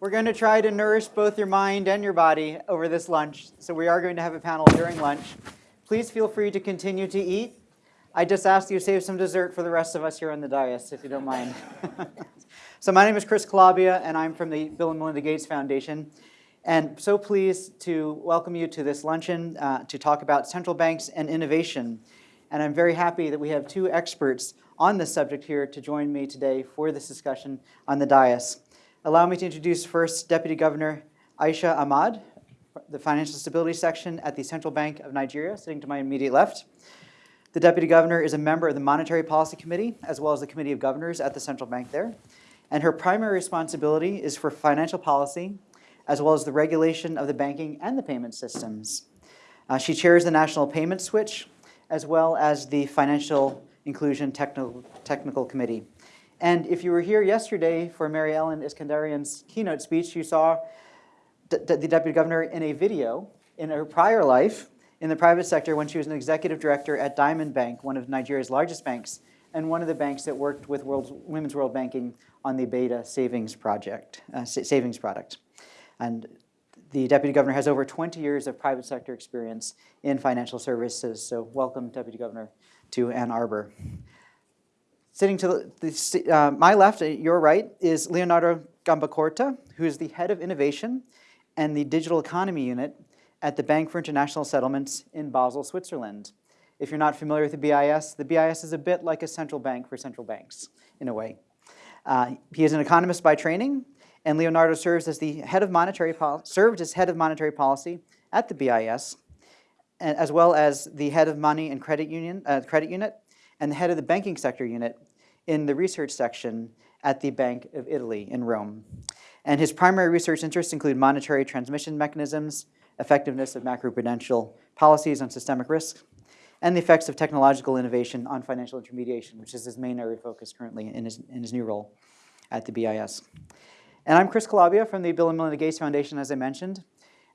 We're going to try to nourish both your mind and your body over this lunch. So we are going to have a panel during lunch. Please feel free to continue to eat. I just asked you to save some dessert for the rest of us here on the dais, if you don't mind. so my name is Chris Calabia, and I'm from the Bill and Melinda Gates Foundation. And so pleased to welcome you to this luncheon uh, to talk about central banks and innovation. And I'm very happy that we have two experts on this subject here to join me today for this discussion on the dais. Allow me to introduce first Deputy Governor Aisha Ahmad, the Financial Stability Section at the Central Bank of Nigeria, sitting to my immediate left. The Deputy Governor is a member of the Monetary Policy Committee, as well as the Committee of Governors at the Central Bank there. And her primary responsibility is for financial policy, as well as the regulation of the banking and the payment systems. Uh, she chairs the National Payment Switch, as well as the Financial Inclusion Technical, Technical Committee. And if you were here yesterday for Mary Ellen Iskenderian's keynote speech, you saw the deputy governor in a video in her prior life in the private sector when she was an executive director at Diamond Bank, one of Nigeria's largest banks, and one of the banks that worked with World, Women's World Banking on the Beta savings project, uh, savings product. And the deputy governor has over 20 years of private sector experience in financial services. So welcome, deputy governor, to Ann Arbor. Sitting to the, uh, my left, uh, your right, is Leonardo Gambacorta, who is the head of innovation and the digital economy unit at the Bank for International Settlements in Basel, Switzerland. If you're not familiar with the BIS, the BIS is a bit like a central bank for central banks, in a way. Uh, he is an economist by training, and Leonardo serves as the head of monetary served as head of monetary policy at the BIS, as well as the head of money and credit union uh, credit unit, and the head of the banking sector unit in the research section at the Bank of Italy in Rome. And his primary research interests include monetary transmission mechanisms, effectiveness of macroprudential policies on systemic risk, and the effects of technological innovation on financial intermediation, which is his main area of focus currently in his, in his new role at the BIS. And I'm Chris Calabia from the Bill and Melinda Gates Foundation, as I mentioned.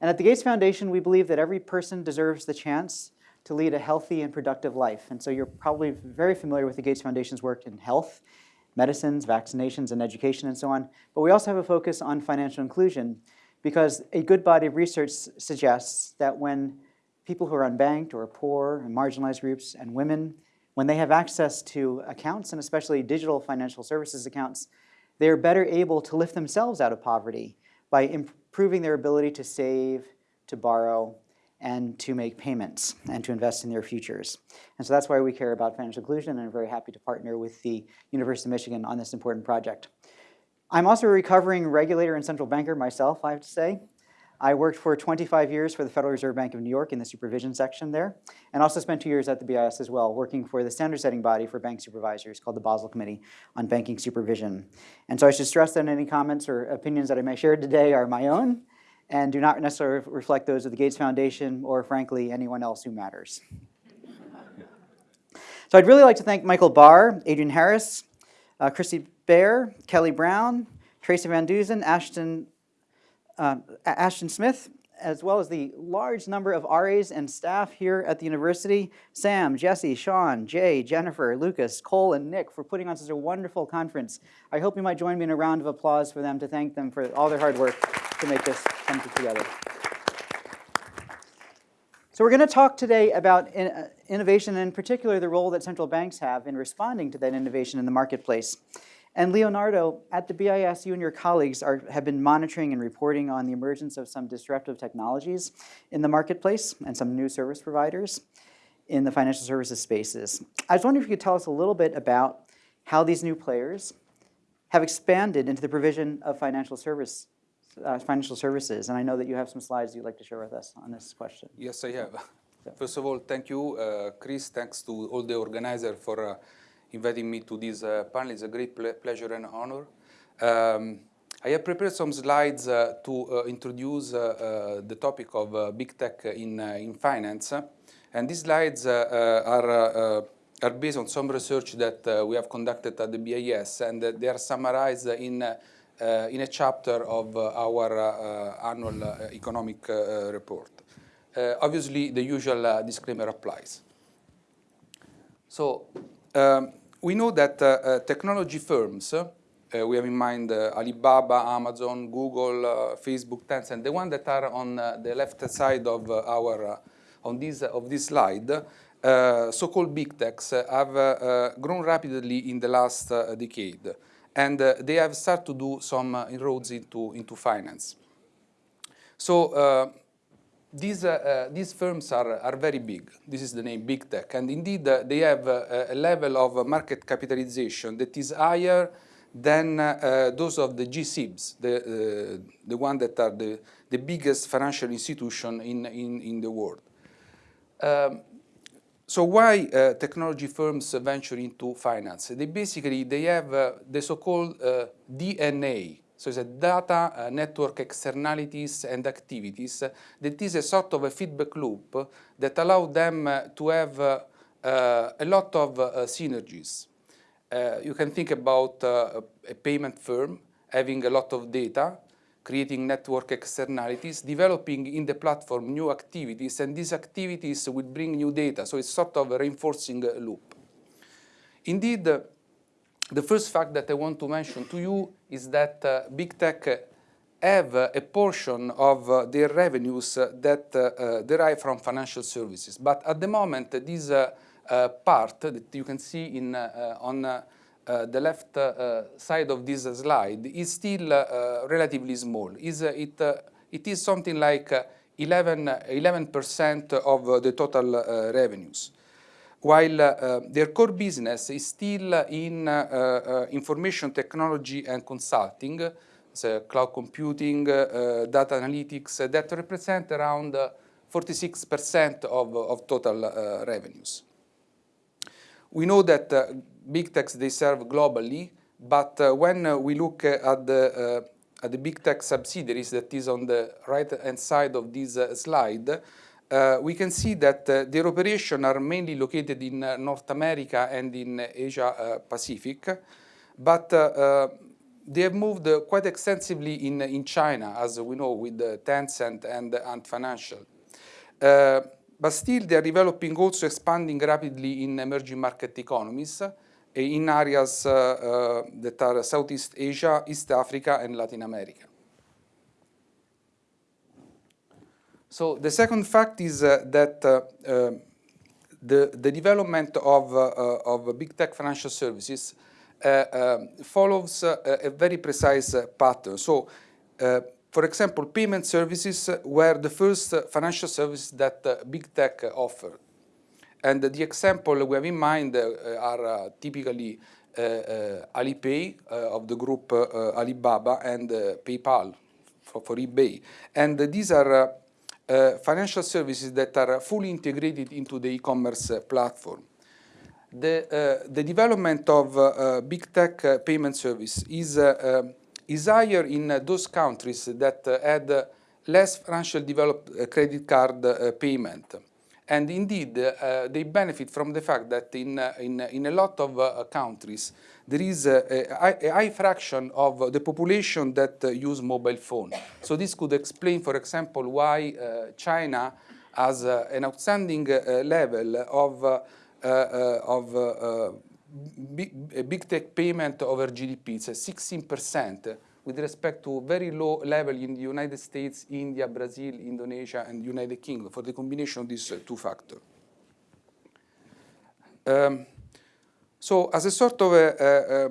And at the Gates Foundation, we believe that every person deserves the chance to lead a healthy and productive life. And so you're probably very familiar with the Gates Foundation's work in health, medicines, vaccinations, and education, and so on. But we also have a focus on financial inclusion because a good body of research suggests that when people who are unbanked or poor and marginalized groups and women, when they have access to accounts, and especially digital financial services accounts, they are better able to lift themselves out of poverty by improving their ability to save, to borrow, and to make payments and to invest in their futures. And so that's why we care about financial inclusion and I'm very happy to partner with the University of Michigan on this important project. I'm also a recovering regulator and central banker myself, I have to say. I worked for 25 years for the Federal Reserve Bank of New York in the supervision section there, and also spent two years at the BIS as well, working for the standard setting body for bank supervisors called the Basel Committee on Banking Supervision. And so I should stress that any comments or opinions that I may share today are my own, and do not necessarily reflect those of the Gates Foundation or, frankly, anyone else who matters. so I'd really like to thank Michael Barr, Adrian Harris, uh, Christy Baer, Kelly Brown, Tracy Van Duzen, Ashton, uh, Ashton Smith, as well as the large number of RAs and staff here at the university, Sam, Jesse, Sean, Jay, Jennifer, Lucas, Cole, and Nick for putting on such a wonderful conference. I hope you might join me in a round of applause for them to thank them for all their hard work to make this come together. So we're going to talk today about in, uh, innovation, and in particular the role that central banks have in responding to that innovation in the marketplace. And Leonardo, at the BIS, you and your colleagues are, have been monitoring and reporting on the emergence of some disruptive technologies in the marketplace and some new service providers in the financial services spaces. I was wondering if you could tell us a little bit about how these new players have expanded into the provision of financial service uh, financial services. And I know that you have some slides you'd like to share with us on this question. Yes, I have. First of all, thank you, uh, Chris. Thanks to all the organizers for uh, inviting me to this uh, panel. It's a great ple pleasure and honor. Um, I have prepared some slides uh, to uh, introduce the topic of big tech in, in finance. And these slides are are based on some research that uh, we have conducted at the BIS, and they are summarized in in a chapter of uh, our uh, annual economic report. obviously, the usual disclaimer applies. So um, we know that technology firms Uh, we have in mind uh, Alibaba, Amazon, Google, uh, Facebook, Tencent, the ones that are on uh, the left side of uh, our, on this, of this slide, so-called big techs have grown rapidly in the last decade. And they have started to do some inroads into, into finance. So these, uh, these firms are, are very big. This is the name Big Tech. And indeed, uh, they have uh, a level of market capitalization that is higher than those of the G-SIBs, the, the one that are the, the biggest financial institution in, in, in the world. Um, so why uh, technology firms venture into finance? They basically, they have uh, the so-called uh, DNA so it's a data uh, network externalities and activities that is a sort of a feedback loop that allow them uh, to have uh, uh a lot of uh, synergies. Uh, you can think about a payment firm having a lot of data, creating network externalities, developing in the platform new activities, and these activities will bring new data. So it's sort of a reinforcing loop. Indeed, the first fact that I want to mention to you is that uh, big tech have a portion of uh, their revenues uh, that uh, uh, derive from financial services. But at the moment, this uh, part that you can see in, on Uh, the left uh, side of this slide is still uh, relatively small. Is, it, it is something like 11 percent of the total revenues while uh, their core business is still in uh, uh, information technology and consulting, so cloud computing, data analytics, that represent around 46% of, of total revenues. We know that big techs, they serve globally, but when we look at the at the big tech subsidiaries that is on the right-hand side of this uh, slide, uh, we can see that uh, their operations are mainly located in uh, North America and in Asia uh, Pacific, but uh, uh, they have moved quite extensively in, in China, as we know, with Tencent and Ant Financial. but still, they are developing, also expanding rapidly in emerging market economies, in areas that are Southeast Asia, East Africa, and Latin America. So the second fact is uh, that uh, uh, the, the development of, of big tech financial services um, follows a very precise pattern. So for example, payment services were the first financial service that uh, big tech offered. And the example we have in mind uh, are uh, typically Alipay of the group Alibaba and PayPal for, for, eBay. And these are uh, financial services that are fully integrated into the e-commerce uh, platform. The, uh, the, development of uh, big tech uh, payment service is, uh, is higher in those countries that had less financial developed credit card payment. And indeed, they benefit from the fact that in, in, in a lot of countries, there is a, a, high fraction of the population that uh, use mobile phone. So this could explain, for example, why uh, China has uh, an outstanding uh, level of, uh, uh, of big, big, tech payment over GDP. It's 16% with respect to very low level in the United States, India, Brazil, Indonesia, and United Kingdom for the combination of these two factors. Um, so as a sort of a, a, a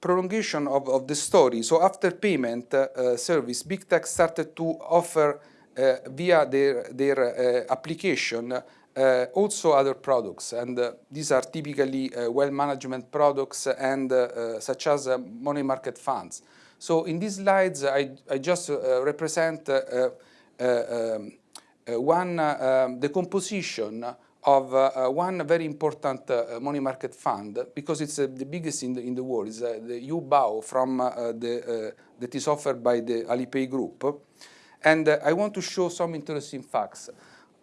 prolongation of, of, the story, so after payment uh, service, big tech started to offer uh, via their, their uh, application uh, also other products, and uh, these are typically uh, wealth management products and such as money market funds. So in these slides, I, I just uh, represent uh, uh, um, one um, the composition of uh, one very important uh, money market fund because it's uh, the biggest in the, in the world. It's the Yu'ebao from the, that is offered by the Alipay group. And I want to show some interesting facts.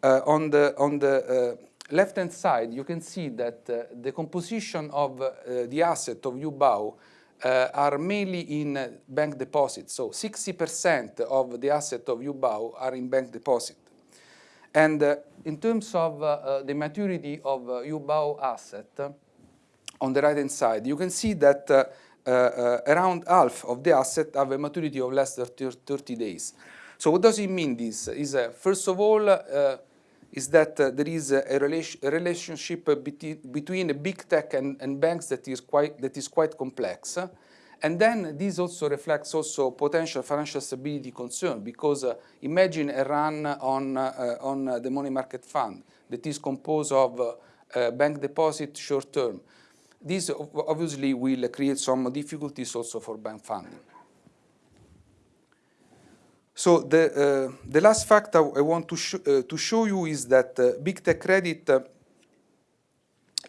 on the, on the left-hand side, you can see that the composition of the asset of Yu'ebao uh, are mainly in bank deposits. So 60% of the asset of Yu'ebao are in bank deposit. And uh, in terms of uh, the maturity of Yu'ebao asset, on the right-hand side, you can see that around half of the asset have a maturity of less than 30 days. So what does it mean this? Is first of all, is that uh, there is a, a relationship between, between big tech and, and, banks that is quite that is quite complex. And then this also reflects also potential financial stability concern because uh, imagine a run on, uh, on uh, the money market fund that is composed of uh, uh, bank deposit short term. This obviously will create some difficulties also for bank funding. So the, uh, the last fact I, want to, sh uh, to show you is that uh, big tech credit uh,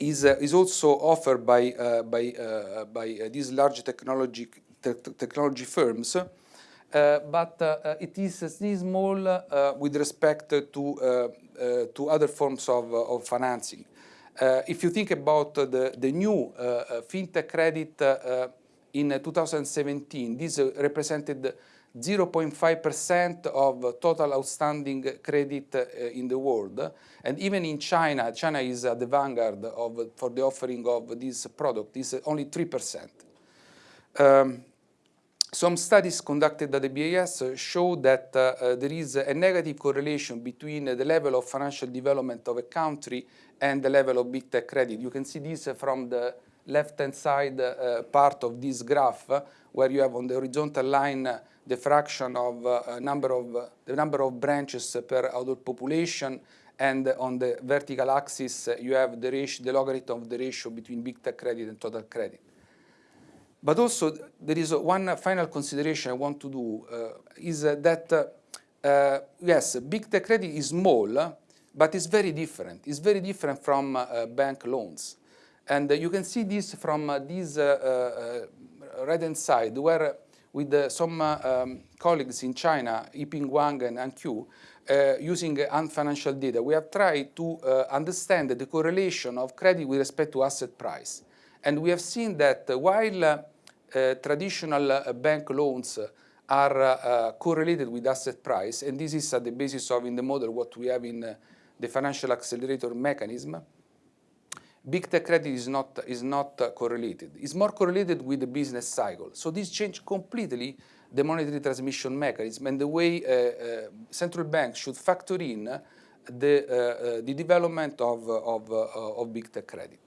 is, uh, is also offered by, uh, by, uh, by these large technology, te technology firms, but it is small with respect to, to other forms of, of financing. if you think about the, the new fintech credit in 2017, this represented 0.5% of total outstanding credit uh, in the world. And even in China, China is at the vanguard of, for the offering of this product, is only 3%. Um, some studies conducted at the BIS show that uh, uh, there is a negative correlation between uh, the level of financial development of a country and the level of big tech credit. You can see this from the left-hand side uh, part of this graph, where you have on the horizontal line the fraction of uh, number of uh, the number of branches per adult population and on the vertical axis uh, you have the ratio the logarithm of the ratio between big tech credit and total credit. But also there is one final consideration I want to do uh, is that uh, yes big tech credit is small but it's very different. It's very different from uh, bank loans. And you can see this from this right hand side where with uh, some uh, um, colleagues in China, Yiping Huang and Han Qiu, uh, using Ant Financial data, we have tried to understand the correlation of credit with respect to asset price. And we have seen that while traditional bank loans are uh, correlated with asset price, and this is at the basis of in the model what we have in uh, the financial accelerator mechanism big tech credit is not, is not uh, correlated. It's more correlated with the business cycle. So this changed completely the monetary transmission mechanism and the way uh, uh, central banks should factor in the, uh, uh, the development of, of, uh, of big tech credit.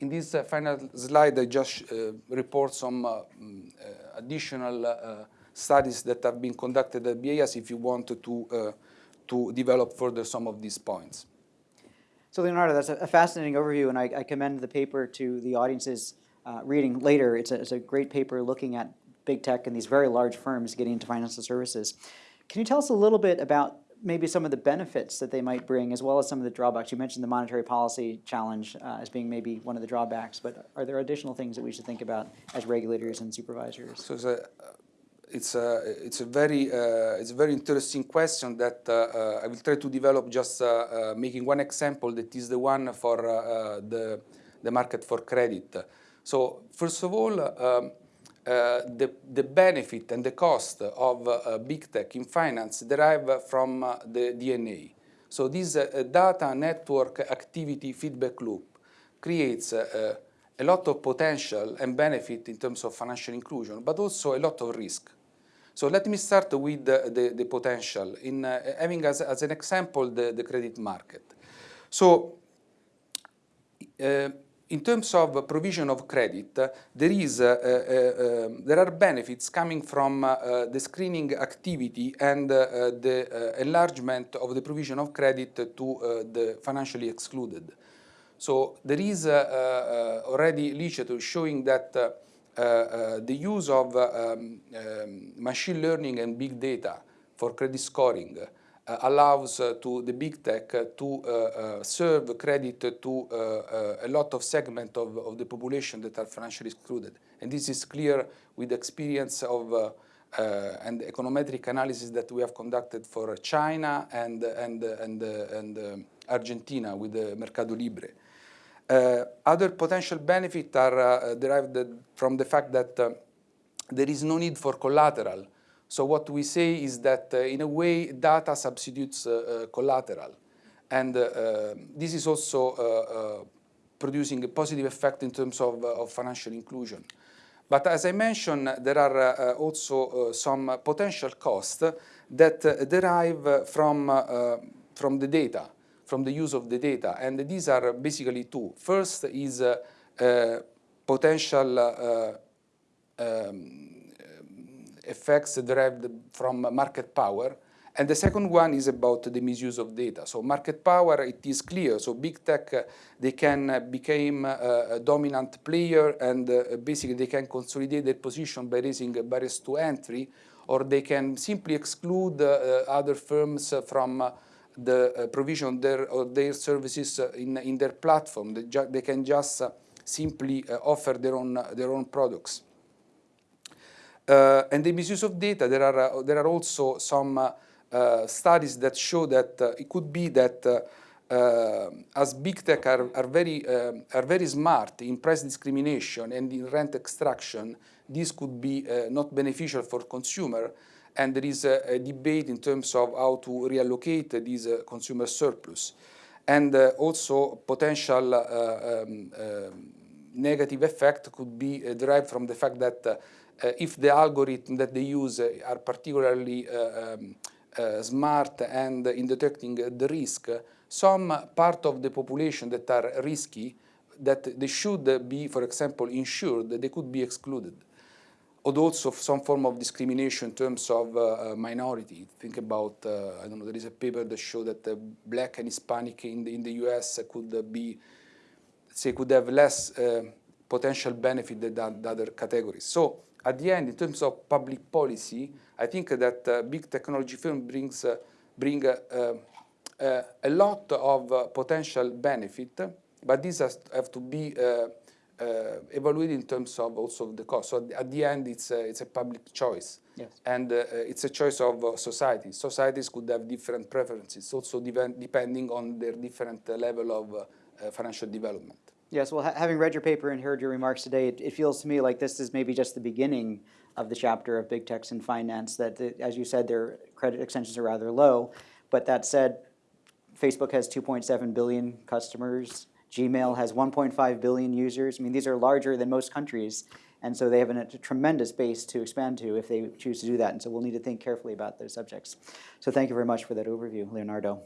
In this final slide, I just report some mm, additional studies that have been conducted at BIS if you want to, to develop further some of these points. So Leonardo, that's a fascinating overview, and I, I commend the paper to the audience's uh, reading later. It's a, it's a great paper looking at big tech and these very large firms getting into financial services. Can you tell us a little bit about maybe some of the benefits that they might bring, as well as some of the drawbacks? You mentioned the monetary policy challenge uh, as being maybe one of the drawbacks, but are there additional things that we should think about as regulators and supervisors? So it's a it's a very uh, it's a very interesting question that uh, uh, I will try to develop just uh, uh, making one example that is the one for the the market for credit. So first of all, um, the the benefit and the cost of big tech in finance derive from the DNA. So this data network activity feedback loop creates a lot of potential and benefit in terms of financial inclusion, but also a lot of risk. So let me start with the, the, the potential in uh, having as, as an example the, the credit market. So uh, in terms of provision of credit, there is uh, uh, um, there are benefits coming from uh, the screening activity and uh, the enlargement of the provision of credit to the financially excluded. So there is already literature showing that uh, uh, the use of um, um, machine learning and big data for credit scoring uh, allows to the big tech to serve credit to a lot of segment of, of the population that are financially excluded. And this is clear with experience of uh, and econometric analysis that we have conducted for China and, and, and, and uh, Argentina with the Mercado Libre. Uh, other potential benefits are uh, derived from the fact that uh, there is no need for collateral. So what we say is that in a way data substitutes collateral. And this is also producing a positive effect in terms of, of financial inclusion. But as I mentioned, there are uh, also uh, some potential costs that uh, derive from, from the data, from the use of the data. And these are basically two. First is uh, potential um, effects derived from market power. And the second one is about the misuse of data. So market power, it is clear. So big tech, uh, they can uh, become uh, a dominant player and uh, basically they can consolidate their position by raising barriers to entry, or they can simply exclude uh, other firms from uh, the provision of their, of their services in, in their platform. They, they can just simply offer their own, their own products. Uh, and the misuse of data, there are, uh, there are also some uh, studies that show that it could be that uh, as big tech are, are, very, uh, are very smart in price discrimination and in rent extraction, this could be uh, not beneficial for consumer. And there is a, a, debate in terms of how to reallocate this consumer surplus. And also potential um, negative effect could be derived from the fact that uh, if the algorithm that they use uh, are particularly uh, um, smart and in detecting the risk, some part of the population that are risky, that they should be, for example, insured, they could be excluded. Or also some form of discrimination in terms of uh, minority. Think about, uh, I don't know, there is a paper that showed that uh, black and Hispanic in the, in the US could be, say, could have less potential benefit than the other categories. So at the end, in terms of public policy, I think that uh, big technology firm brings uh, bring uh, uh a lot of uh, potential benefit, but these has, have to be uh, evaluated in terms of also the cost. So at the end, it's a, it's a public choice. Yes. And uh, it's a choice of uh, societies. Societies could have different preferences, also depending on their different level of uh, financial development. Yes, well, ha having read your paper and heard your remarks today, it, it, feels to me like this is maybe just the beginning of the chapter of big techs and finance, that, the, as you said, their credit extensions are rather low. But that said, Facebook has 2.7 billion customers. Gmail has 1.5 billion users. I mean, these are larger than most countries. And so they have a tremendous base to expand to if they choose to do that. And so we'll need to think carefully about those subjects. So thank you very much for that overview, Leonardo.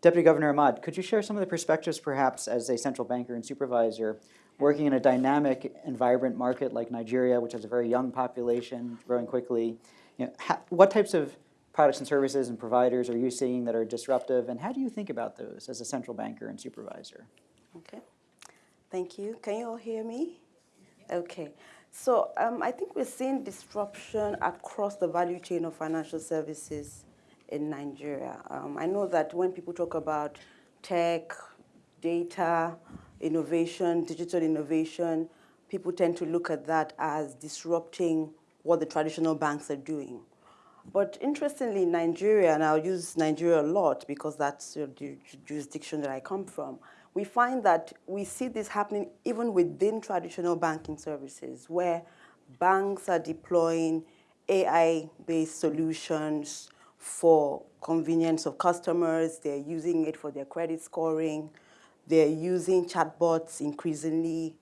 Deputy Governor Ahmad, could you share some of the perspectives perhaps as a central banker and supervisor working in a dynamic and vibrant market like Nigeria, which has a very young population, growing quickly? You know, what types of products and services and providers are you seeing that are disruptive, and how do you think about those as a central banker and supervisor? Okay, thank you. Can you all hear me? Okay, so um, I think we're seeing disruption across the value chain of financial services in Nigeria. Um, I know that when people talk about tech, data, innovation, digital innovation, people tend to look at that as disrupting what the traditional banks are doing. But interestingly, Nigeria, and I'll use Nigeria a lot because that's the jurisdiction that I come from, we find that we see this happening even within traditional banking services where banks are deploying AI-based solutions for convenience of customers. They're using it for their credit scoring. They're using chatbots increasingly.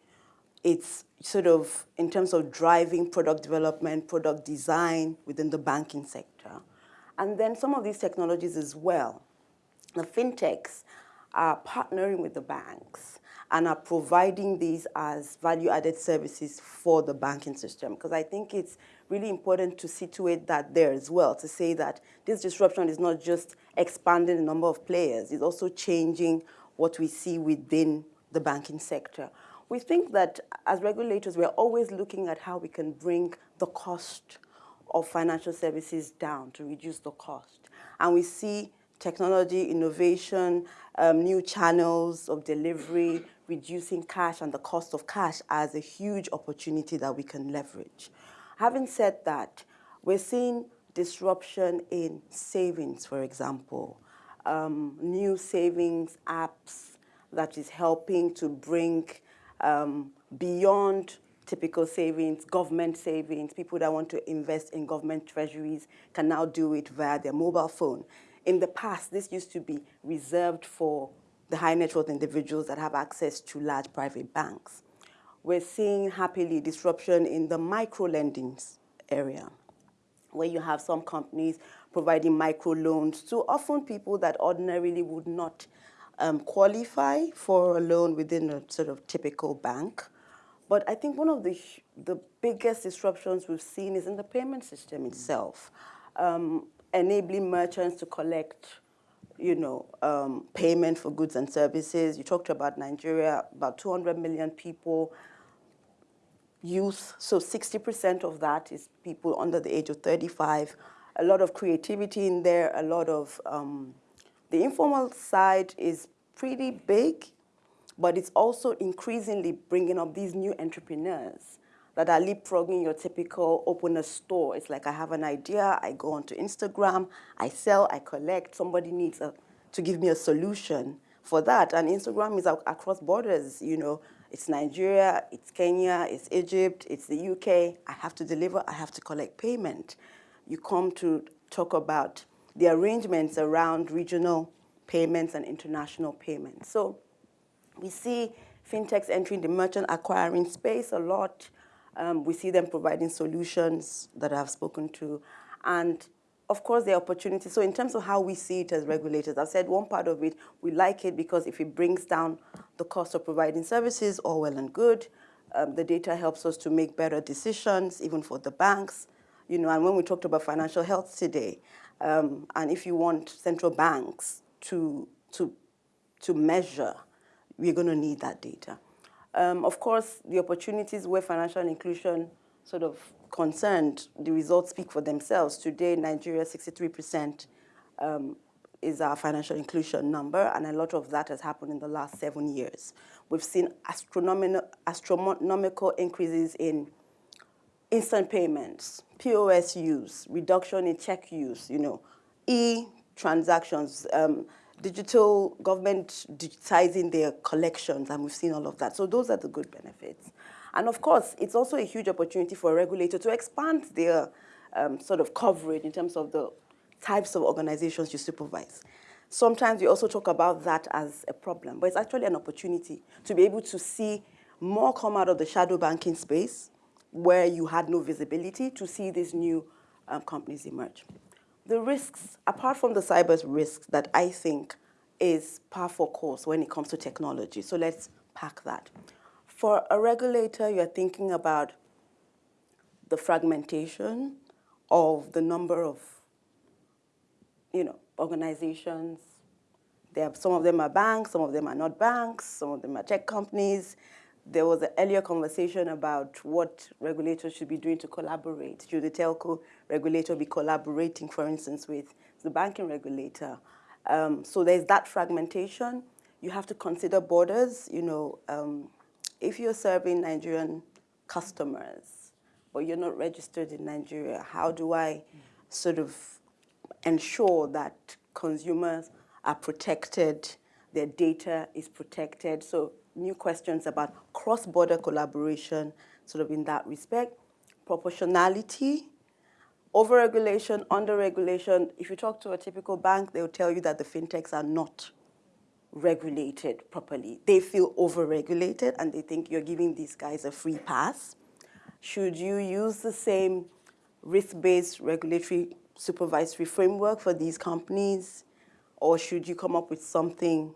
It's sort of in terms of driving product development, product design within the banking sector. And then some of these technologies as well. The fintechs are partnering with the banks and are providing these as value-added services for the banking system. Because I think it's really important to situate that there as well, to say that this disruption is not just expanding the number of players, it's also changing what we see within the banking sector. We think that as regulators, we're always looking at how we can bring the cost of financial services down to reduce the cost. And we see technology, innovation, um, new channels of delivery, reducing cash and the cost of cash as a huge opportunity that we can leverage. Having said that, we're seeing disruption in savings, for example, um, new savings apps that is helping to bring um, beyond typical savings, government savings, people that want to invest in government treasuries can now do it via their mobile phone. In the past, this used to be reserved for the high net worth individuals that have access to large private banks. we're seeing happily disruption in the micro lending area, where you have some companies providing micro loans to often people that ordinarily would not um, qualify for a loan within a sort of typical bank. But I think one of the, the biggest disruptions we've seen is in the payment system itself, um, enabling merchants to collect you know, um, payment for goods and services. You talked about Nigeria, about 200 million people, youth, so 60% of that is people under the age of 35. A lot of creativity in there, a lot of, um, the informal side is pretty big, but it's also increasingly bringing up these new entrepreneurs that are leapfrogging your typical open a store. It's like I have an idea, I go onto Instagram, I sell, I collect, somebody needs a, to give me a solution for that. And Instagram is across borders, you know, it's Nigeria, it's Kenya, it's Egypt, it's the UK. I have to deliver, I have to collect payment. You come to talk about the arrangements around regional payments and international payments. So we see fintechs entering the merchant acquiring space a lot. Um, we see them providing solutions that I've spoken to. And of course, there are opportunities. So in terms of how we see it as regulators, I've said one part of it, we like it because if it brings down the cost of providing services, all well and good. Um, the data helps us to make better decisions, even for the banks. You know, and when we talked about financial health today, um, and if you want central banks to, to, to measure, we're going to need that data. Um, of course, the opportunities where financial inclusion sort of concerned, the results speak for themselves. Today, Nigeria, 63% um, is our financial inclusion number, and a lot of that has happened in the last seven years. We've seen astronomical, astronomical increases in instant payments, POS use, reduction in check use, you know, e-transactions, um, digital government digitizing their collections, and we've seen all of that. So those are the good benefits. And of course, it's also a huge opportunity for a regulator to expand their um, sort of coverage in terms of the types of organizations you supervise. Sometimes we also talk about that as a problem, but it's actually an opportunity to be able to see more come out of the shadow banking space where you had no visibility to see these new um, companies emerge. The risks, apart from the cyber risks that I think is par for course when it comes to technology, so let's pack that. For a regulator, you're thinking about the fragmentation of the number of, you know, organizations. Some of them are banks, some of them are not banks, some of them are tech companies. There was an earlier conversation about what regulators should be doing to collaborate. Should the telco regulator be collaborating, for instance, with the banking regulator? Um, so there's that fragmentation. You have to consider borders. You know, um, if you're serving Nigerian customers, but you're not registered in Nigeria, how do I sort of ensure that consumers are protected, their data is protected? So new questions about cross-border collaboration, sort of in that respect, proportionality, overregulation, under-regulation. If you talk to a typical bank, they'll tell you that the fintechs are not regulated properly. They feel overregulated and they think you're giving these guys a free pass. Should you use the same risk-based regulatory supervisory framework for these companies or should you come up with something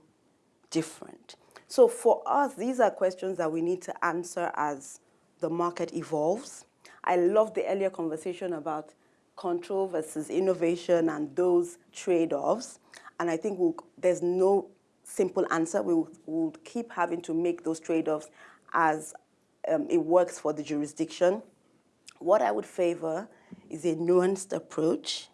different? So for us, these are questions that we need to answer as the market evolves. I love the earlier conversation about control versus innovation and those trade-offs. And I think we'll, there's no simple answer. We will, keep having to make those trade-offs as um, it works for the jurisdiction. What I would favor is a nuanced approach,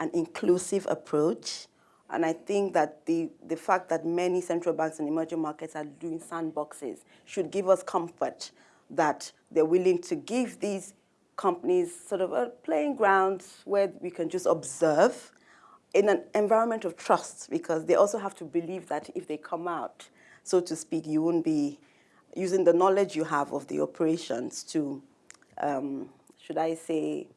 an inclusive approach, and I think that the, the fact that many central banks and emerging markets are doing sandboxes should give us comfort that they're willing to give these companies sort of a playing ground where we can just observe in an environment of trust because they also have to believe that if they come out, so to speak, you won't be using the knowledge you have of the operations to, um, should I say,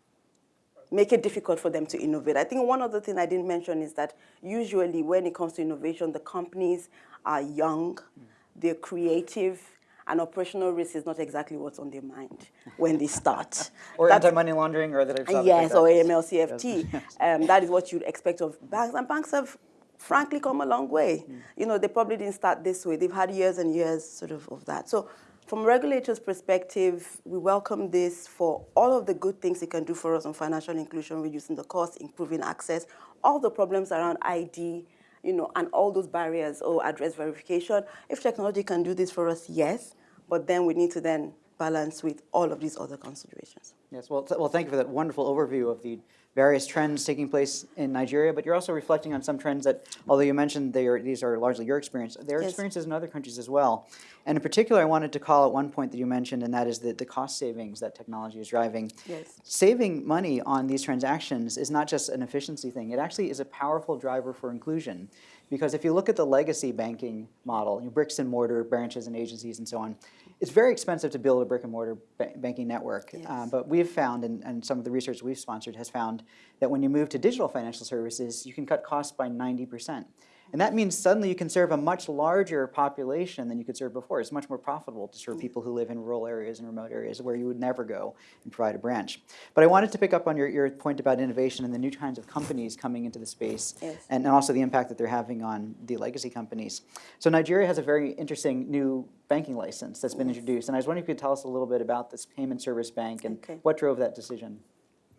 make it difficult for them to innovate. I think one other thing I didn't mention is that usually when it comes to innovation, the companies are young, mm. they're creative, and operational risk is not exactly what's on their mind when they start. Or anti-money laundering or of Yes, or. AML CFT. Um, that is what you'd expect of banks. And banks have frankly come a long way. You know, they probably didn't start this way. They've had years and years sort of of that. So from a regulator's perspective, we welcome this for all of the good things it can do for us on financial inclusion, reducing the cost, improving access, all the problems around ID, you know, and all those barriers or address verification. If technology can do this for us, yes, but then we need to then balance with all of these other considerations. Yes, well, well, thank you for that wonderful overview of the various trends taking place in Nigeria, but you're also reflecting on some trends that, although you mentioned they are, these are largely your experience, there are Yes. experiences in other countries as well. And in particular, I wanted to call out one point that you mentioned, and that is the, the cost savings that technology is driving. Yes. Saving money on these transactions is not just an efficiency thing, it actually is a powerful driver for inclusion. Because if you look at the legacy banking model, you know, bricks and mortar branches and agencies and so on, it's very expensive to build a brick and mortar ba- banking network. Yes. Uh, but we've found, and, and some of the research we've sponsored has found, that when you move to digital financial services, you can cut costs by 90%. And that means suddenly you can serve a much larger population than you could serve before. It's much more profitable to serve people who live in rural areas and remote areas where you would never go and provide a branch. But I wanted to pick up on your, your point about innovation and the new kinds of companies coming into the space Yes. and, and also the impact that they're having on the legacy companies. So Nigeria has a very interesting new banking license that's been introduced. And I was wondering if you could tell us a little bit about this payment service bank and Okay. what drove that decision.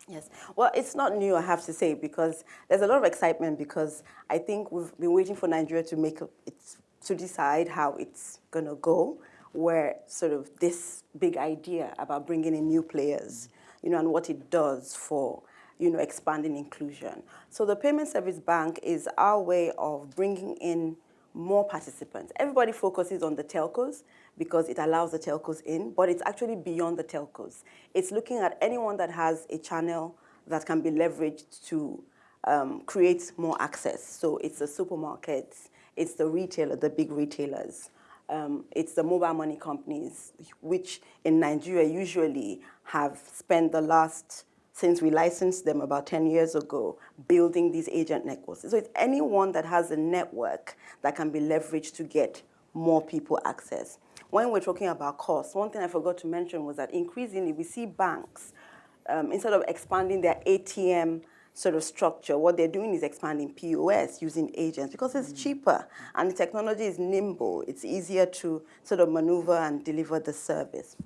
Yes. Well, it's not new, I have to say, because there's a lot of excitement because I think we've been waiting for Nigeria to make a, it's to decide how it's going to go, where sort of this big idea about bringing in new players, you know, and what it does for, you know, expanding inclusion. So the Payment Service Bank is our way of bringing in more participants. Everybody focuses on the telcos because it allows the telcos in, but it's actually beyond the telcos. It's looking at anyone that has a channel that can be leveraged to um, create more access. So it's the supermarkets, it's the retailer, the big retailers, um, it's the mobile money companies, which in Nigeria usually have spent the last since we licensed them about 10 years ago, building these agent networks. So it's anyone that has a network that can be leveraged to get more people access. When we're talking about costs, one thing I forgot to mention was that increasingly we see banks, um, instead of expanding their ATM sort of structure, what they're doing is expanding POS using agents because it's cheaper and the technology is nimble. It's easier to sort of maneuver and deliver the service.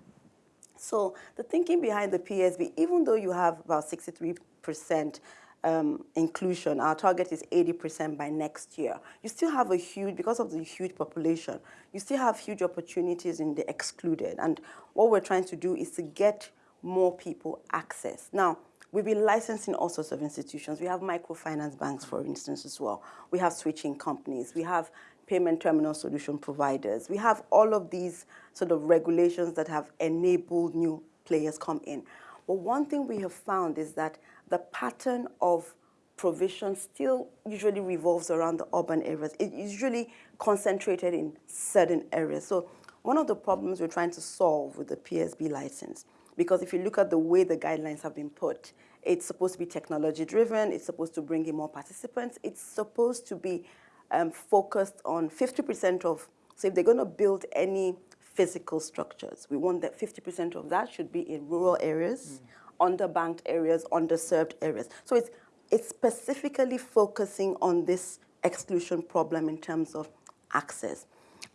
So the thinking behind the PSB, even though you have about 63% um, inclusion, our target is 80% by next year, you still have a huge, because of the huge population, you still have huge opportunities in the excluded. And what we're trying to do is to get more people access. Now, We've been licensing all sorts of institutions. We have microfinance banks, for instance, as well. We have switching companies. We have payment terminal solution providers. We have all of these sort of regulations that have enabled new players come in. But one thing we have found is that the pattern of provision still usually revolves around the urban areas. It is usually concentrated in certain areas. So one of the problems we're trying to solve with the PSB license because if you look at the way the guidelines have been put, it's supposed to be technology driven, it's supposed to bring in more participants, it's supposed to be um, focused on 50% of, so if they're going to build any physical structures, we want that 50% of that should be in rural areas, mm. underbanked areas, underserved areas. So it's, it's specifically focusing on this exclusion problem in terms of access.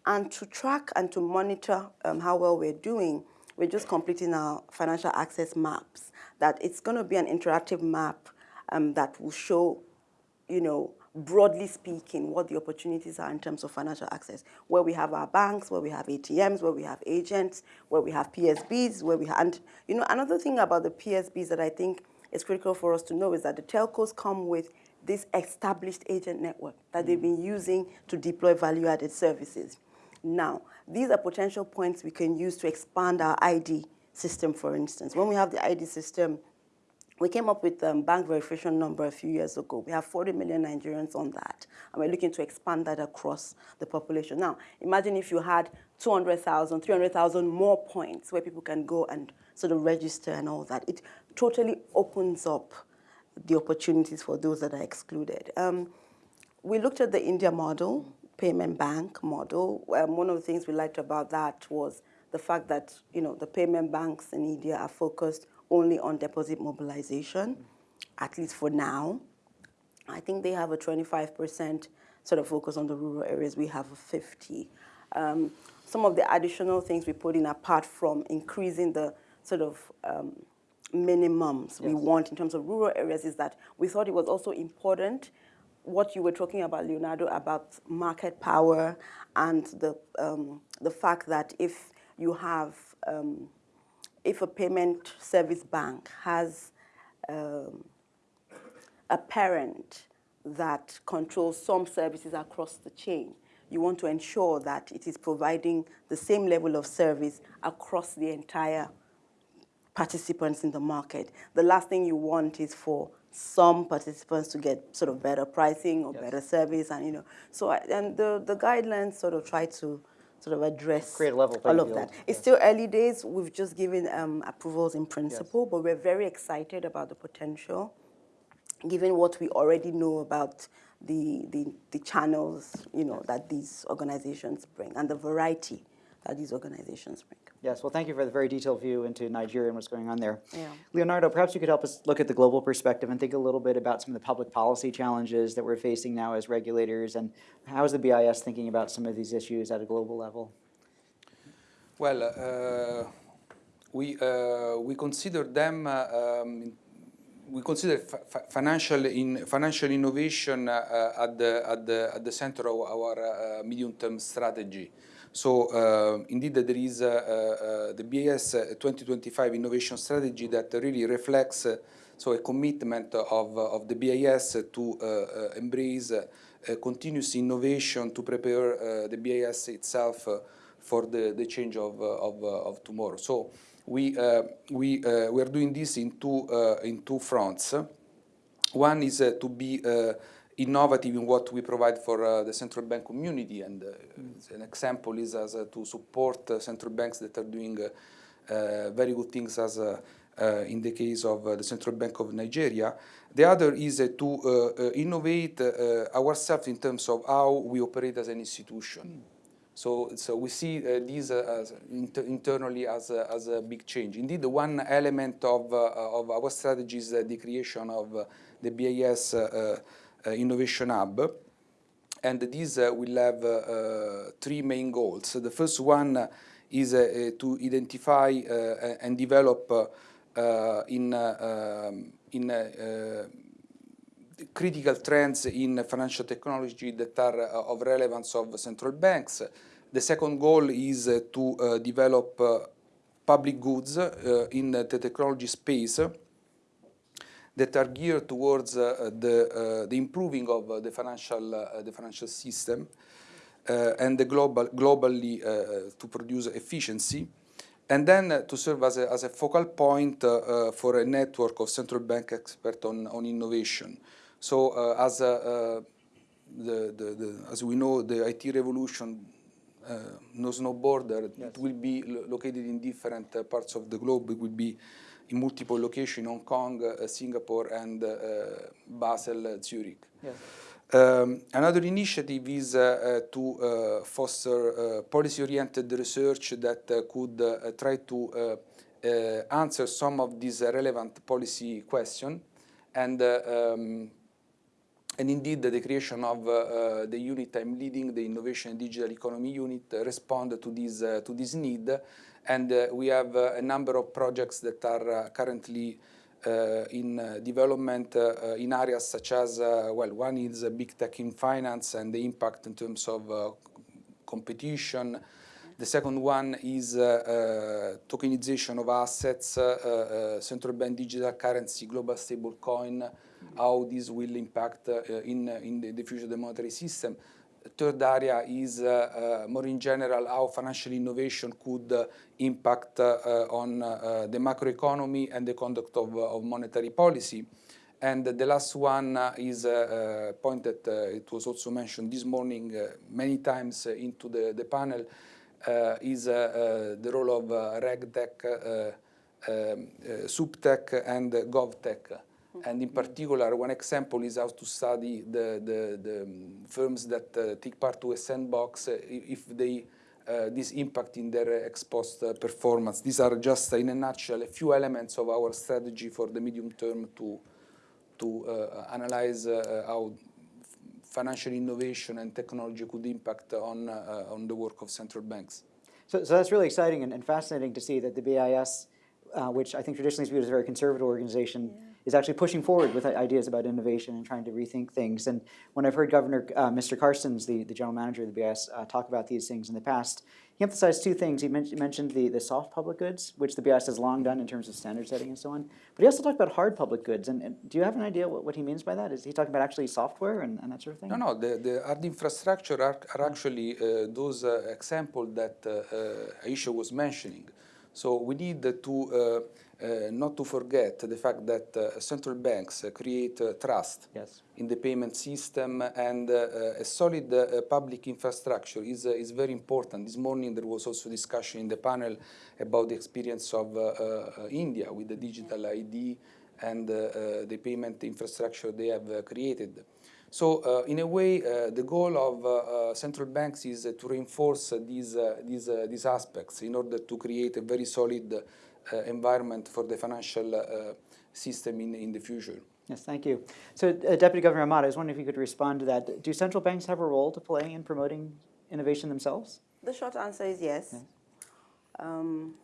And to track and to monitor um, how well we're doing, we're just completing our financial access maps. That it's going to be an interactive map um, that will show, you know, broadly speaking, what the opportunities are in terms of financial access. Where we have our banks, where we have ATMs, where we have agents, where we have PSBs, where we have, and you know, another thing about the PSBs that I think is critical for us to know is that the telcos come with this established agent network that they've been using to deploy value-added services. Now, these are potential points we can use to expand our ID system, for instance. When we have the ID system, we came up with um, bank verification number a few years ago. We have 40 million Nigerians on that, and we're looking to expand that across the population. Now, imagine if you had 200,000, 300,000 more points where people can go and sort of register and all that. It totally opens up the opportunities for those that are excluded. Um, we looked at the India model, payment bank model. Um, one of the things we liked about that was the fact that you know the payment banks in India are focused only on deposit mobilization, at least for now. I think they have a 25% sort of focus on the rural areas. We have a 50. Um, some of the additional things we put in apart from increasing the sort of um, minimums we want in terms of rural areas is that we thought it was also important what you were talking about, Leonardo, about market power and the, um, the fact that if you have, um, if a payment service bank has um, a parent that controls some services across the chain, you want to ensure that it is providing the same level of service across the entire participants in the market. The last thing you want is for some participants to get sort of better pricing or Yes. better service and you know so and the the guidelines sort of try to sort of address Create level all of field, that. It's yes. still early days. We've just given um, approvals in principle but we're very excited about the potential given what we already know about the, the, the channels, you know, that these organizations bring and the variety that these organizations bring. Yes, well, thank you for the very detailed view into Nigeria and what's going on there. Yeah. Leonardo, perhaps you could help us look at the global perspective and think a little bit about some of the public policy challenges that we're facing now as regulators, and how is the BIS thinking about some of these issues at a global level? Well, uh, we, uh, we consider them, uh, um, we consider fi- fi- financial, in, financial innovation uh, at, the, at, the, at the center of our uh, medium-term strategy. So uh, indeed there is uh, uh, the BIS 2025 innovation strategy that really reflects uh, so a commitment of, of the BIS to uh, uh, embrace uh, continuous innovation to prepare uh, the BIS itself uh, for the, the change of, uh, of, uh, of tomorrow. So we, uh, we, uh, we are doing this in two, uh, in two fronts. One is uh, to be uh, innovative in what we provide for uh, the central bank community, and uh, mm. an example is as uh, to support uh, central banks that are doing uh, uh, very good things as uh, uh, in the case of uh, the Central Bank of Nigeria. The other is to innovate ourselves in terms of how we operate as an institution. Mm. So, so we see this uh, as inter internally as a, as a big change. Indeed, one element of, of our strategy is the creation of the BIS Innovation Hub. And these uh, will have uh, uh, three main goals. The first one uh, is uh, uh, to identify uh, and develop uh, uh, in, uh, um, in uh, uh, critical trends in financial technology that are uh, of relevance of central banks. The second goal is uh, to uh, develop uh, public goods uh, in the technology space that are geared towards uh, the, uh, the improving of uh, the financial the financial system and the global globally to produce efficiency and then to serve as a, as a focal point for a network of central bank experts on, on innovation. So as, the, the, the, as we know, the IT revolution uh, knows no border. It will be lo located in different uh, parts of the globe. It will be in multiple locations, Hong Kong, uh, Singapore, and uh, Basel, uh, Zurich. Yes. Um, another initiative is to foster policy-oriented research that could try to answer some of these relevant policy questions. And, um, and indeed, the creation of uh, uh, the unit I'm leading, the Innovation and Digital Economy Unit, uh, respond to this, uh, to this need. And uh, we have uh, a number of projects that are uh, currently uh, in uh, development in areas such as, well, one is big tech in finance and the impact in terms of competition. The second one is tokenization of assets, central bank digital currency, global stable coin, how this will impact uh, in, in the, the future of the monetary system. Third area is uh, uh, more in general how financial innovation could uh, impact uh, uh, on uh, the macroeconomy and the conduct of, uh, of monetary policy. And the last one uh, is a uh, point that uh, it was also mentioned this morning uh, many times uh, into the, the panel, uh, is uh, uh, the role of uh, RegTech, uh, um, uh, SupTech, and uh, GovTech. And in particular, one example is how to study the, the, the um, firms that uh, take part to a sandbox uh, if they uh, uh, this impact in their exposed uh, performance. These are just, uh, in a nutshell, a few elements of our strategy for the medium term to, to uh, analyze uh, how financial innovation and technology could impact on, uh, on the work of central banks. So, so that's really exciting and, and fascinating to see that the BIS, uh, which I think traditionally is viewed as a very conservative organization, is actually pushing forward with ideas about innovation and trying to rethink things. And when I've heard Governor uh, Mr. Carstens, the, the general manager of the BIS, uh, talk about these things in the past, he emphasized two things. He men- mentioned the, the soft public goods, which the BIS has long done in terms of standard setting and so on. But he also talked about hard public goods. And, and do you have an idea what, what he means by that? Is he talking about actually software and, and that sort of thing? No, no, the, the hard infrastructure are, are actually uh, those uh, examples that uh, uh, Aisha was mentioning. So we need to not to forget the fact that uh, central banks uh, create uh, trust Yes. in the payment system and uh, uh, a solid uh, public infrastructure is, uh, is very important. This morning there was also discussion in the panel about the experience of uh, uh, India with the digital ID and uh, uh, the payment infrastructure they have uh, created. So uh, in a way, uh, the goal of uh, uh, central banks is uh, to reinforce uh, these, uh, these, uh, these aspects in order to create a very solid uh, environment for the financial uh, system in, in the future. Yes, thank you. So uh, Deputy Governor Ahmad, I was wondering if you could respond to that. Do central banks have a role to play in promoting innovation themselves? The short answer is yes. Yes. Um,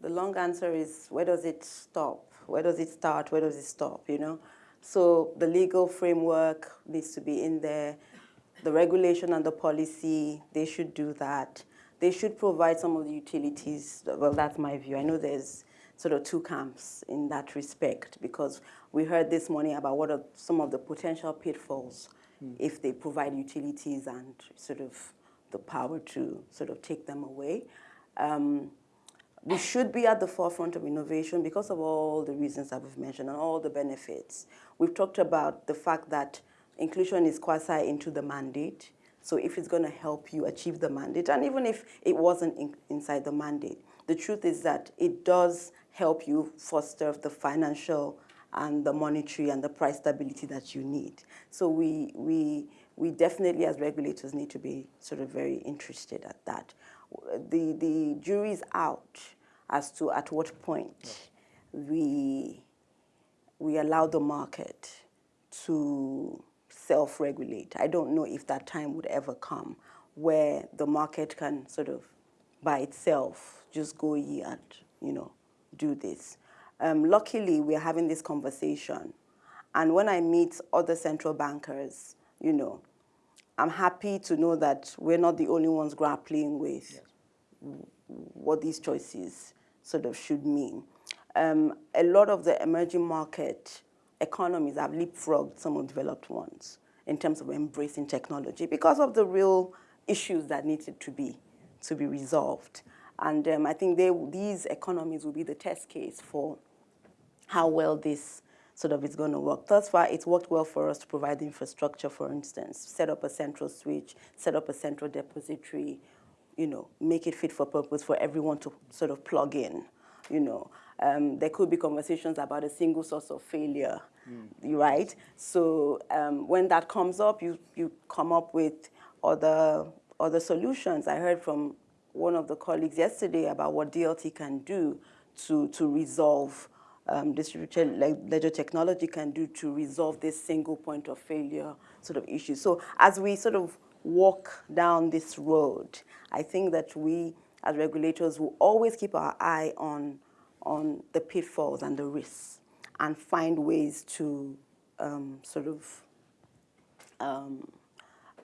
the long answer is where does it stop? Where does it start? Where does it stop? You know, so the legal framework needs to be in there. The regulation and the policy they should do that. They should provide some of the utilities. Well, that's my view. I know there's sort of two camps in that respect because we heard this morning about what are some of the potential pitfalls if they provide utilities and sort of the power to sort of take them away. Um, we should be at the forefront of innovation because of all the reasons that we've mentioned and all the benefits. We've talked about the fact that inclusion is quasi into the mandate. So if it's going to help you achieve the mandate, and even if it wasn't in, inside the mandate, the truth is that it does help you foster the financial and the monetary and the price stability that you need. So we, we, we definitely as regulators need to be sort of very interested at that. The, the jury's out as to at what point we, we allow the market to self-regulate. I don't know if that time would ever come where the market can sort of by itself just go ye and, you know, do this. Um, luckily, we're having this conversation. And when I meet other central bankers, you know, I'm happy to know that we're not the only ones grappling with what these choices sort of should mean. Um, a lot of the emerging market economies have leapfrogged some of developed ones in terms of embracing technology because of the real issues that needed to be to be resolved. And um, I think they, these economies will be the test case for how well this sort of is going to work. Thus far, it's worked well for us to provide infrastructure, for instance, set up a central switch, set up a central depository, you know, make it fit for purpose for everyone to sort of plug in, you know. Um, there could be conversations about a single source of failure, right? So um, when that comes up, you, you come up with other, other solutions. I heard from one of the colleagues yesterday about what DLT can do to, to resolve um, distributed ledger technology can do to resolve this single point of failure sort of issue. So as we sort of walk down this road, I think that we as regulators will always keep our eye on, on the pitfalls and the risks and find ways to um, sort of um,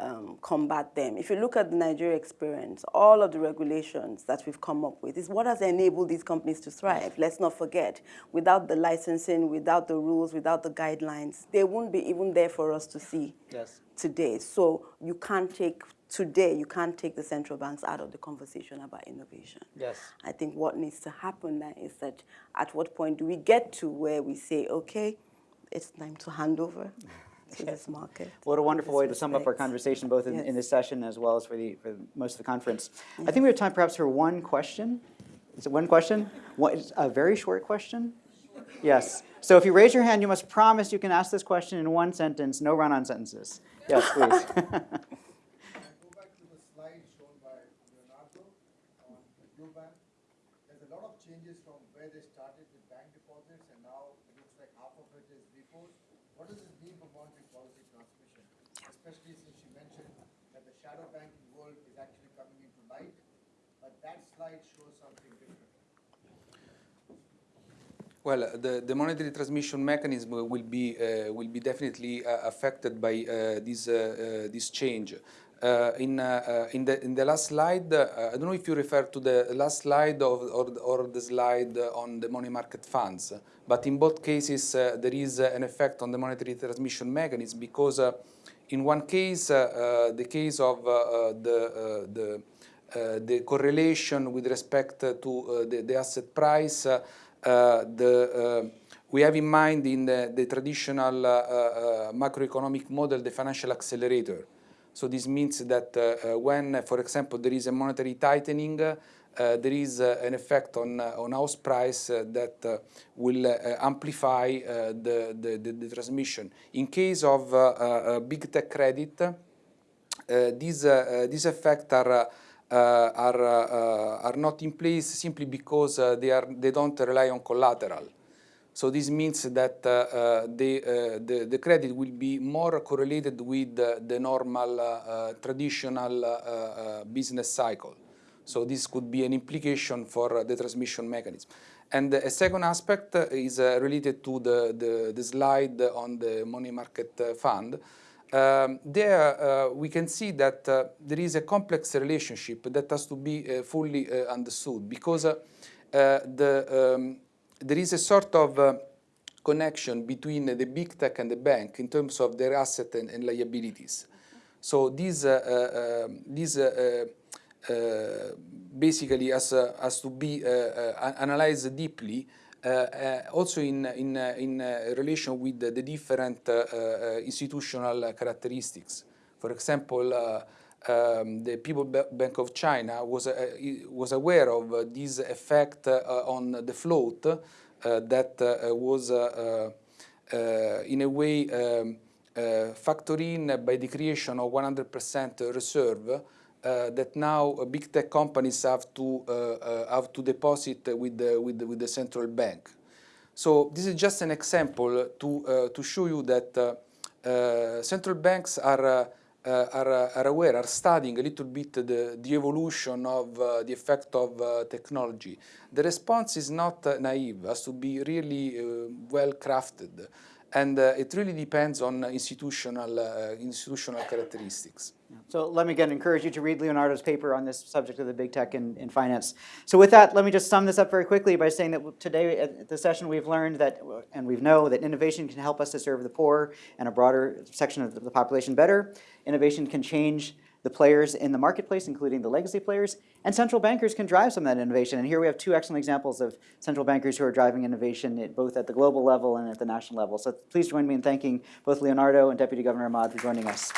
um, combat them. If you look at the Nigeria experience, all of the regulations that we've come up with is what has enabled these companies to thrive. Let's not forget, without the licensing, without the rules, without the guidelines, they wouldn't be even there for us to see Yes. today. So you can't take, today, you can't take the central banks out of the conversation about innovation. Yes. I think what needs to happen now is that at what point do we get to where we say, okay, it's time to hand over to this market? What a wonderful way to sum up our conversation, both in, in this session as well as for the, for most of the conference. I think we have time perhaps for one question. Is it one question? One, a very short question? Yes. So if you raise your hand, you must promise you can ask this question in one sentence, no run-on sentences. Yes, please. Go back to the slide shown by Leonardo. where they started with bank deposits and now it looks like half of it is repos. What does this mean for monetary policy transmission? Especially since you mentioned that the shadow banking world is actually coming into light, but that slide shows something different. Well, the, the monetary transmission mechanism will be uh, will be definitely uh, affected by uh, this uh, uh, this change. Uh, in uh, uh, in the in the last slide, uh, I don't know if you refer to the last slide of, or or the slide on the money market funds, but in both cases uh, there is uh, an effect on the monetary transmission mechanism because uh, in one case, uh, uh, the case of uh, uh, the uh, the uh, the correlation with respect to uh, the, the asset price. Uh, uh, the, uh, we have in mind in the, the traditional uh, uh, macroeconomic model the financial accelerator. So this means that uh, uh, when, for example, there is a monetary tightening, uh, there is uh, an effect on, uh, on house price uh, that uh, will uh, amplify uh, the, the, the, transmission. In case of uh, uh, big tech credit, uh, these, uh, uh, these effects are, uh, uh, are, uh, are not in place simply because uh, they, are, they don't rely on collateral. So this means that uh, uh, the, uh, the, the credit will be more correlated with uh, the normal uh, uh, traditional uh, uh, business cycle. So this could be an implication for uh, the transmission mechanism. And a second aspect uh, is uh, related to the, the, the slide on the money market uh, fund. Um, there uh, we can see that uh, there is a complex relationship that has to be uh, fully uh, understood because uh, uh, the, um, there is a sort of connection between the big tech and the bank in terms of their asset and, and liabilities. So uh, um, uh, basically has, has to be analyzed deeply Eh, eh, also in, in, uh, in relation with the, the different institutional characteristics. For example, um, the People Bank of China was, was aware of this effect on the float that was in a way um, uh, factored in by the creation of 100% reserve uh, that now uh, big tech companies have to uh, uh, have to deposit with the, with the, with the central bank. So this is just an example to to show you that central banks are. Are, are aware, are studying a little bit the, the evolution of uh, the effect of uh, technology. The response is not uh, naive, has to be really well crafted, and uh, it really depends on institutional, uh, institutional characteristics. So let me again encourage you to read Leonardo's paper on this subject of the big tech in, in finance. So with that, let me just sum this up very quickly by saying that today at the session we've learned that, and we know that innovation can help us to serve the poor and a broader section of the population better. Innovation can change the players in the marketplace, including the legacy players, and central bankers can drive some of that innovation. And here we have two excellent examples of central bankers who are driving innovation at, both at the global level and at the national level. So please join me in thanking both Leonardo and Deputy Governor Ahmad for joining us.